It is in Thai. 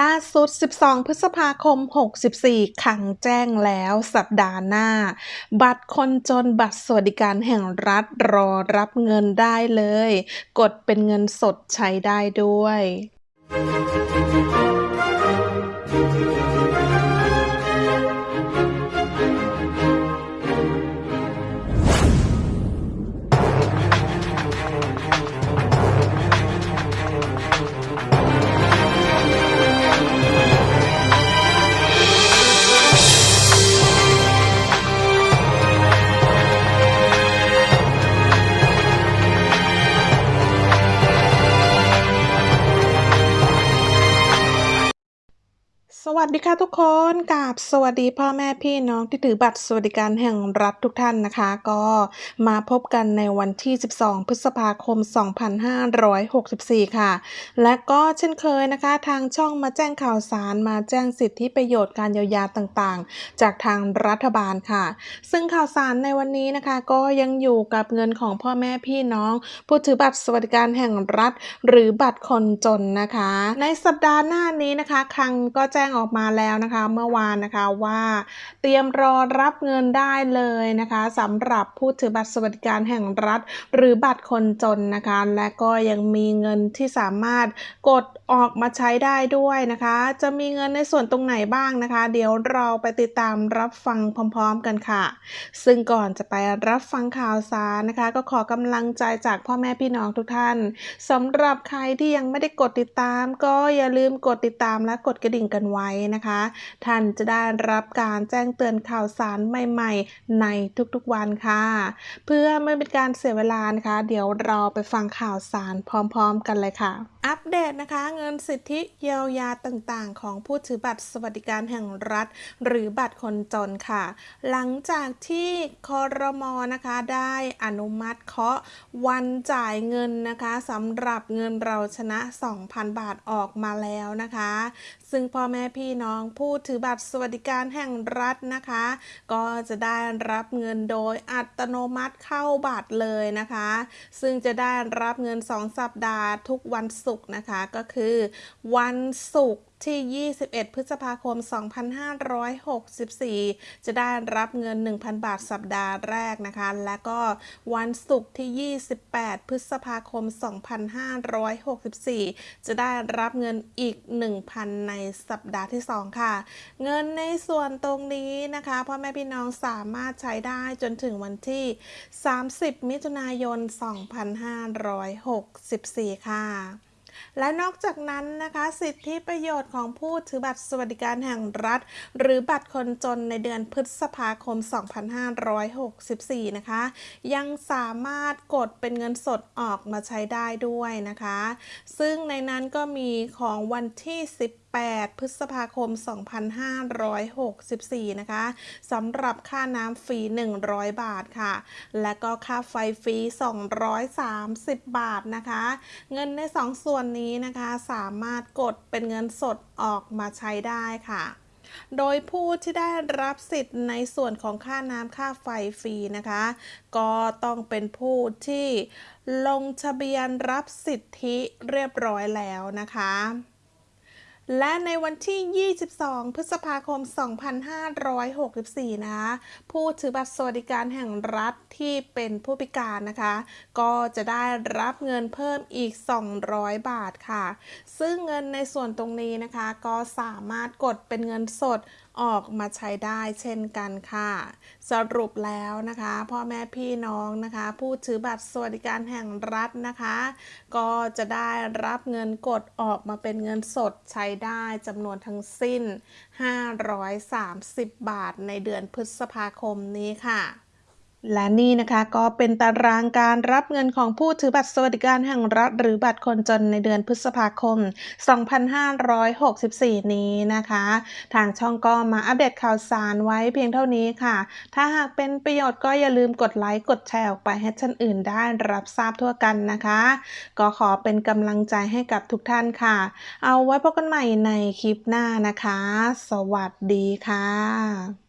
ล่าสุด 12 พฤษภาคม 64 ขังแจ้งแล้วสัปดาห์หน้า บัตรคนจนบัตรสวัสดิการแห่งรัฐรอรับเงินได้เลย กดเป็นเงินสดใช้ได้ด้วย วัสดีค่ะทุกคนกับสวัสดีพ่อแม่พี่น้องที่ถือบัตรสวัสดิการแห่งรัฐทุกท่านนะคะ ก็มาพบกันในวันที่ 12 พฤษภาคม 2564 ค่ะ และก็เช่นเคยนะคะ ทางช่องมาแจ้งข่าวสารมาแจ้งสิทธิประโยชน์การเยียวยาต่างๆ จากทางรัฐบาลค่ะ ซึ่งข่าวสารในวันนี้นะคะ ก็ยังอยู่กับเงินของพ่อแม่พี่น้องผู้ถือบัตรสวัสดิการแห่งรัฐ หรือบัตรคนจนนะคะ ในสัปดาห์หน้านี้นะคะคังก็แจ้งออกมาแล้วนะคะเมื่อวานนะคะว่าเตรียมรอรับเงินได้เลยนะคะสำหรับผู้ถือบัตรสวัสดิการแห่งรัฐ หรือบัตรคนจนนะคะ และก็ยังมีเงินที่สามารถกดออกมาใช้ได้ด้วยนะคะ จะมีเงินในส่วนตรงไหนบ้างนะคะ เดี๋ยวเราไปติดตามรับฟังพร้อม ๆ กันค่ะ ซึ่งก่อนจะไปรับฟังข่าวสารนะคะ ก็ขอกำลังใจจากพ่อแม่พี่น้องทุกท่านสำหรับใครที่ยังไม่ได้กดติดตาม ก็อย่าลืมกดติดตามและกดกระดิ่งกันไว้นะคะ ท่านจะได้รับการแจ้งเตือนข่าวสารใหม่ๆ ในทุกๆวันค่ะ เพื่อไม่เป็นการเสียเวลานะคะ เดี๋ยวเราไปฟังข่าวสารพร้อมๆ กันเลยค่ะ อัปเดตนะคะเงินสิทธิเยียวยาต่างๆ ของผู้ถือบัตรสวัสดิการแห่งรัฐ หรือบัตรคนจนค่ะ หลังจากที่คอรมอนะคะได้อนุมัติเคาะวันจ่ายเงินนะคะสำหรับเงินเราชนะ 2,000 บาทออกมาแล้วนะคะ ซึ่งพ่อแม่พี่น้องผู้ถือบัตรสวัสดิการแห่งรัฐนะคะ ก็จะได้รับเงินโดยอัตโนมัติเข้าบัตรเลยนะคะ ซึ่งจะได้รับเงิน 2 สัปดาห์ทุกวันศุกกร์นะคะก็คือ วันศุกร์ที่ 21 พฤษภาคม 2564 จะได้รับเงิน 1,000 บาทสัปดาห์แรกนะคะ และก็วันศุกร์ที่ 28 พฤษภาคม 2564 จะได้รับเงินอีก 1,000 ในสัปดาห์ที่ 2 ค่ะ เงินในส่วนตรงนี้นะคะพ่อแม่พี่น้องสามารถใช้ได้จนถึงวันที่ 30 มิถุนายน 2564 ค่ะ และนอกจากนั้นนะคะสิทธิประโยชน์ของผู้ถือบัตรสวัสดิการแห่งรัฐ หรือบัตรคนจนในเดือนพฤษภาคม 2564 นะคะ ยังสามารถกดเป็นเงินสดออกมาใช้ได้ด้วยนะคะ ซึ่งในนั้นก็มีของวันที่10 8 พฤษภาคม 2564 นะคะสำหรับค่าน้ำฟรี 100 บาทค่ะ และก็ค่าไฟฟรี 230 บาทนะคะ เงินใน 2 ส่วนนี้นะคะสามารถกดเป็นเงินสดออกมาใช้ได้ค่ะโดยผู้ที่ได้รับสิทธิ์ในส่วนของค่าน้ำค่าไฟฟรีนะคะ ก็ต้องเป็นผู้ที่ลงทะเบียนรับสิทธิเรียบร้อยแล้วนะคะ และในวันที่ 22 พฤษภาคม 2564 นะคะ ผู้ถือบัตรสวัสดิการแห่งรัฐที่เป็นผู้พิการนะคะ ก็จะได้รับเงินเพิ่มอีก 200 บาทค่ะ ซึ่งเงินในส่วนตรงนี้นะคะ ก็สามารถกดเป็นเงินสดออกมาใช้ได้เช่นกันค่ะ สรุปแล้วนะคะพ่อแม่พี่น้องนะคะ ผู้ถือบัตรสวัสดิการแห่งรัฐนะคะ ก็จะได้รับเงินกดออกมาเป็นเงินสดใช้ได้จำนวนทั้งสิ้น 530 บาทในเดือนพฤษภาคมนี้ค่ะ และนี่นะคะก็เป็นตารางการรับเงินของผู้ถือบัตรสวัสดิการแห่งรัฐ หรือบัตรคนจนในเดือนพฤษภาคม 2564 นี้นะคะ ทางช่องก็มาอัปเดตข่าวสารไว้เพียงเท่านี้ค่ะ ถ้าหากเป็นประโยชน์ก็อย่าลืมกดไลค์กดแชร์ออกไปให้ท่านอื่นได้รับทราบทั่วกันนะคะ ก็ขอเป็นกำลังใจให้กับทุกท่านค่ะ เอาไว้พบกันใหม่ในคลิปหน้านะคะ สวัสดีค่ะ